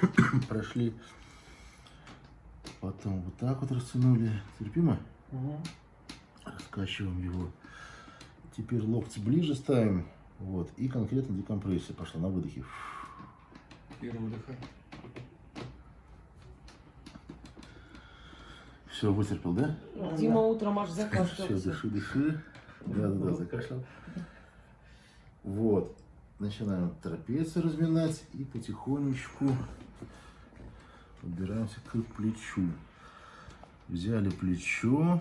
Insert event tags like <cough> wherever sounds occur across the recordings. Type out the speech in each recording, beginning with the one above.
<coughs> прошли. Потом вот так вот растянули. Терпимо? Угу. Раскачиваем его. Теперь локти ближе ставим. Вот. И конкретно декомпрессия пошла на выдохе. Первый выдыхай. Все, вытерпел, да? Дима утром аж Все, закашлялся. дыши, дыши. Да, да, да, закашлял. Вот. Начинаем трапецию разминать и потихонечку подбираемся к плечу. Взяли плечо,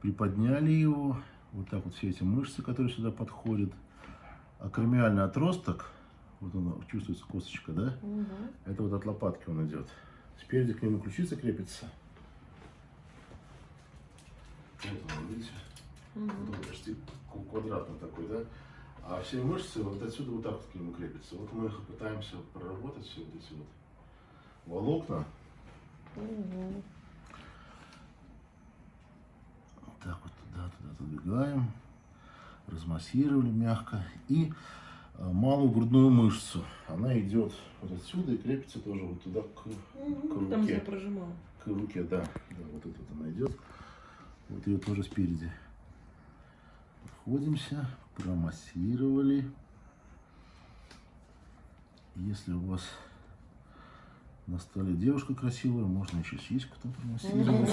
приподняли его. Вот так вот все эти мышцы, которые сюда подходят. Акромиальный отросток, вот он чувствуется косточка, да? Мгм. Это вот от лопатки он идет. Спереди к нему ключица крепится. Вот он, видите? Мгм. Вот он почти квадратный такой, да? А все мышцы вот отсюда вот так вот к нему крепятся. Вот мы их пытаемся проработать все вот эти вот волокна. Вот так вот туда, туда отодвигаем. Размассировали мягко. И а, малую грудную мышцу. Она идет вот отсюда и крепится тоже вот туда к, Мгм. к Там, где я руке. прожимала. К руке, да. Да, вот тут вот она идет. Вот ее тоже спереди. Подходимся, промассировали. Если у вас на столе девушка красивая, можно еще сиську там промассировать.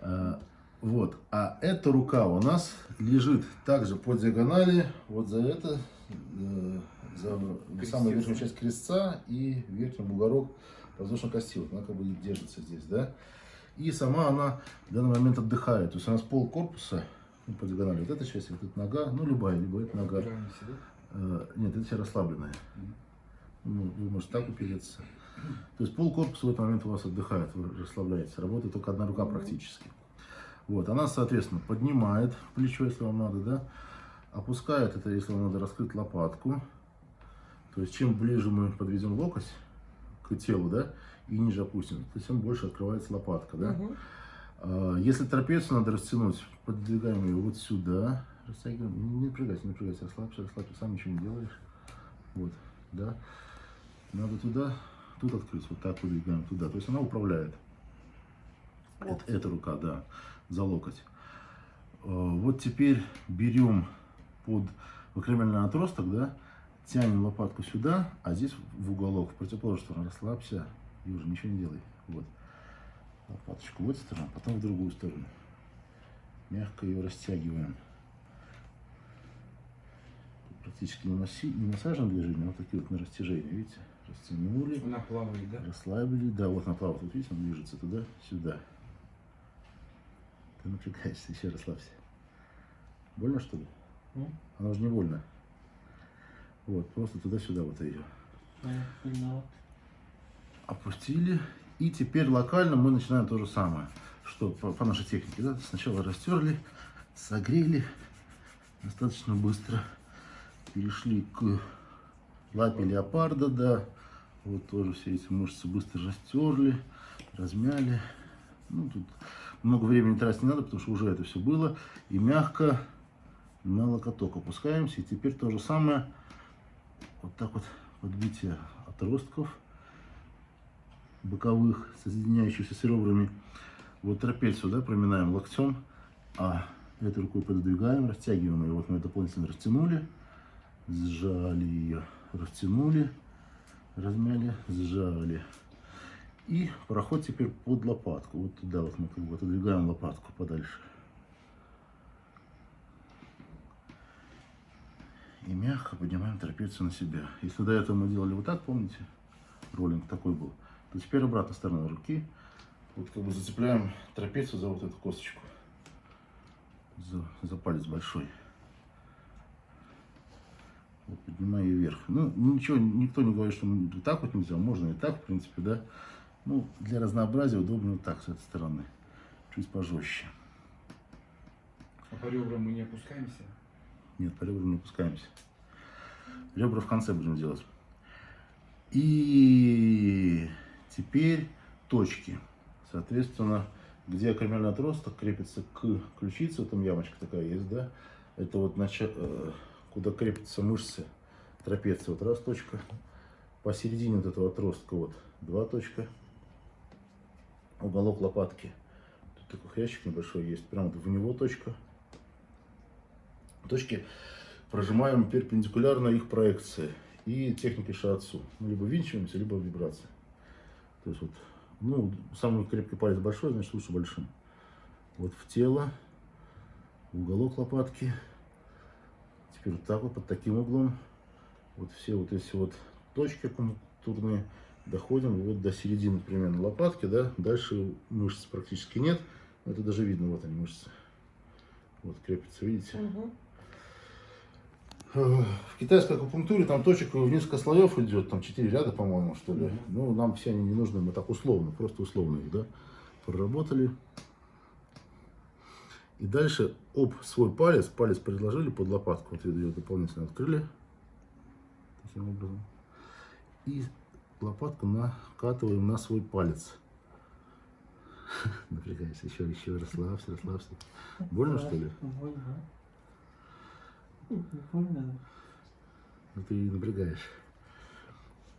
А, Вот. А эта рука у нас лежит также по диагонали, вот за это, э, за самую верхнюю часть крестца и верхний бугорок воздушной кости. Вот она как бы держится здесь, да. И сама она в данный момент отдыхает. То есть у нас пол корпуса ну, по диагонали. Вот эта часть, вот эта нога, ну любая, либо эта нога. Э, Нет, это вся расслабленная. Ну, Вы можете так упереться. То есть пол корпуса в этот момент у вас отдыхает, вы расслабляетесь. Работает только одна рука практически. Вот, она, соответственно, поднимает плечо, если вам надо, да. Опускает это, если вам надо раскрыть лопатку. То есть чем ближе мы подведем локоть к телу, да, и ниже опустим, то тем больше открывается лопатка, да. Мгм. А, Если трапецию надо растянуть, подвигаем ее вот сюда, растягиваем, не напрягайся, не напрягайся, расслабься, расслабься, сам ничего не делаешь. Вот, да. Надо туда, тут открыть, вот так выдвигаем туда. То есть она управляет. Вот. Это, эта рука, да, за локоть. Э, Вот теперь берем под акромиальный отросток, да, тянем лопатку сюда, а здесь в уголок, в противоположную сторону. Расслабься и уже ничего не делай. Вот. Лопаточку в эту сторону, потом в другую сторону. Мягко ее растягиваем. Практически не, масси... не массажное движение, а вот такие вот на растяжение, видите? Растянули. Она плавает, да? Расслабили, да, вот направо, тут видите, он движется туда, сюда. Ты напрягаешься, еще расслабься. Больно что ли? Ну, Она уже не больно. Вот, просто туда-сюда вот ее. Опустили. И теперь локально мы начинаем то же самое, что по, по нашей технике. Да? Сначала растерли, согрели достаточно быстро. Перешли к лапе леопарда, да. Вот тоже все эти мышцы быстро растерли, размяли. Ну, тут много времени тратить не надо, потому что уже это все было. И мягко на локоток опускаемся. И теперь то же самое. Вот так вот подбитие отростков боковых, соединяющихся с ребрами. Вот трапецию, да, проминаем локтем, а этой рукой пододвигаем, растягиваем ее. Вот мы дополнительно растянули, сжали ее, растянули, размяли, сжали. И проход теперь под лопатку. Вот туда вот мы как бы отодвигаем лопатку подальше. И мягко поднимаем трапецию на себя. Если до этого мы делали вот так, помните, роллинг такой был, то теперь обратная сторона руки. Вот как бы зацепляем трапецию за вот эту косточку. За, за палец большой. Вот, поднимаю ее вверх. Ну, ничего, никто не говорит, что так вот нельзя. Можно и так, в принципе, да. Ну, для разнообразия удобнее вот так, с этой стороны. Чуть пожестче. А по ребрам мы не опускаемся? Нет, по ребрам не опускаемся. Ребра в конце будем делать. И теперь точки. Соответственно, где акромиальный отросток крепится к ключице, там ямочка такая есть, да? Это вот нача- э, куда крепятся мышцы трапеции. Вот раз точка. Посередине вот этого отростка вот два точка. Уголок лопатки. Тут такой хрящик небольшой есть. Прямо в него точка. Точки прожимаем перпендикулярно их проекции и техникой шиатсу. Либо винчиваемся, либо вибрация. То есть вот, ну, самый крепкий палец большой, значит лучше большим. Вот в тело, уголок лопатки. Теперь вот так вот, под таким углом. Вот все вот эти вот точки акупунктурные доходим вот до середины примерно лопатки, да. Дальше мышц практически нет. Это даже видно, вот они мышцы. Вот крепятся, видите? Мгм. Э, В китайской акупунктуре там точек в несколько слоев идет, там 4 ряда, по-моему, что ли. Ну, нам все они не нужны, мы так условно, просто условно их, да, проработали. И дальше об свой палец, палец предложили под лопатку, вот ее дополнительно открыли, таким образом. И лопатку накатываем на свой палец. <laughs> Напрягайся, еще, еще, расслабься, расслабься. Больно, что ли? Больно. Не больно. Ну ты и напрягаешь.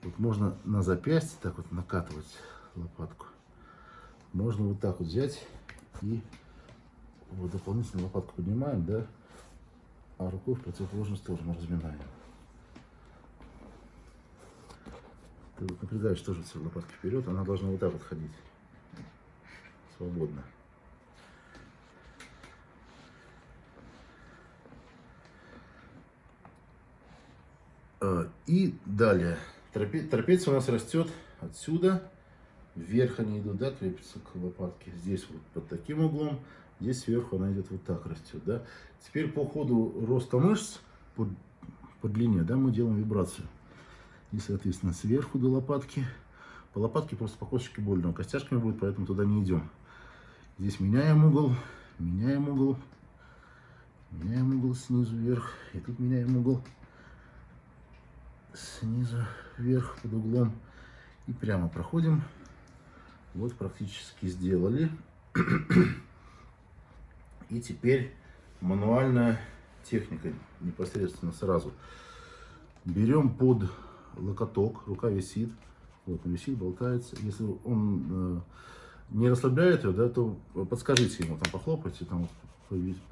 Вот можно на запястье так вот накатывать лопатку. Можно вот так вот взять и вот дополнительно лопатку поднимаем, да, а рукой в противоположную сторону разминаем. Ты вот напрягаешь тоже все лопатки вперед, она должна вот так вот ходить. Свободно. Э, И далее. Трапе- Трапеция у нас растет отсюда. Вверх они идут, да, крепятся к лопатке. Здесь вот под таким углом. Здесь сверху она идет вот так растет, да. Теперь по ходу роста мышц, по, по длине, да, мы делаем вибрацию. И, соответственно, сверху до лопатки. По лопатке просто по косточке больно. Костяшками будет, поэтому туда не идем. Здесь меняем угол, меняем угол. Меняем угол снизу вверх. И тут меняем угол снизу вверх под углом и прямо проходим. Вот практически сделали. <clears throat> И теперь мануальная техника непосредственно сразу. Берем под локоток, рука висит, вот он висит, болтается. Если он э, не расслабляет ее, да, то подскажите ему, там похлопайте, там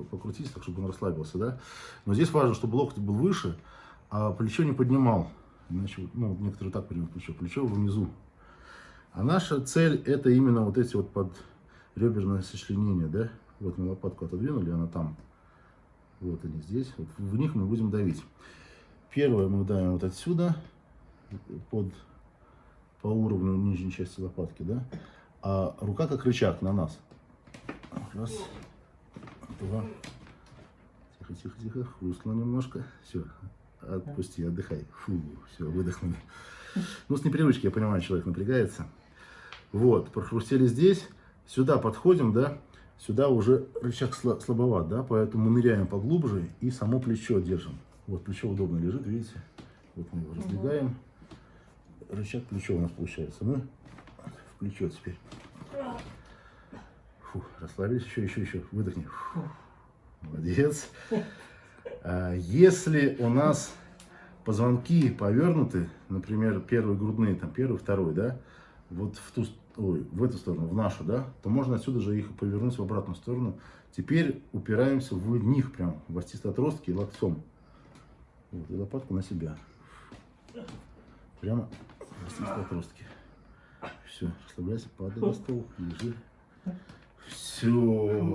покрутите, так чтобы он расслабился, да. Но здесь важно, чтобы локоть был выше, а плечо не поднимал. Иначе, ну, некоторые так понимают плечо, плечо внизу. А наша цель это именно вот эти вот под реберное сочленение, да. Вот мы лопатку отодвинули, она там. Вот они здесь. Вот в них мы будем давить. Первое мы давим вот отсюда, под, по уровню нижней части лопатки, да. А рука как рычаг на нас. Раз, два. Тихо, тихо, тихо. Хрустнуло немножко. Все, отпусти, отдыхай. Фу, все, выдохнули. Ну, с непривычки, я понимаю, человек напрягается. Вот, прохрустели здесь. Сюда подходим, да. Сюда уже рычаг сла- слабоват, да, поэтому мы ныряем поглубже и само плечо держим. Вот плечо удобно лежит, видите? Вот мы его раздвигаем. Рычаг плечо у нас получается. Мы в плечо теперь. Фу, расслабились, еще, еще, еще. Выдохни. Фу. Молодец. А, Если у нас позвонки повернуты, например, первый грудные, там первый, второй, да, вот в ту, ой, в эту сторону, в нашу, да, то можно отсюда же их повернуть в обратную сторону. Теперь упираемся в них прям, в остистые отростки и локтем. Вот, и лопатку на себя. Прямо в остистые отростки. Все, расслабляйся, падай на стол, лежи. Все.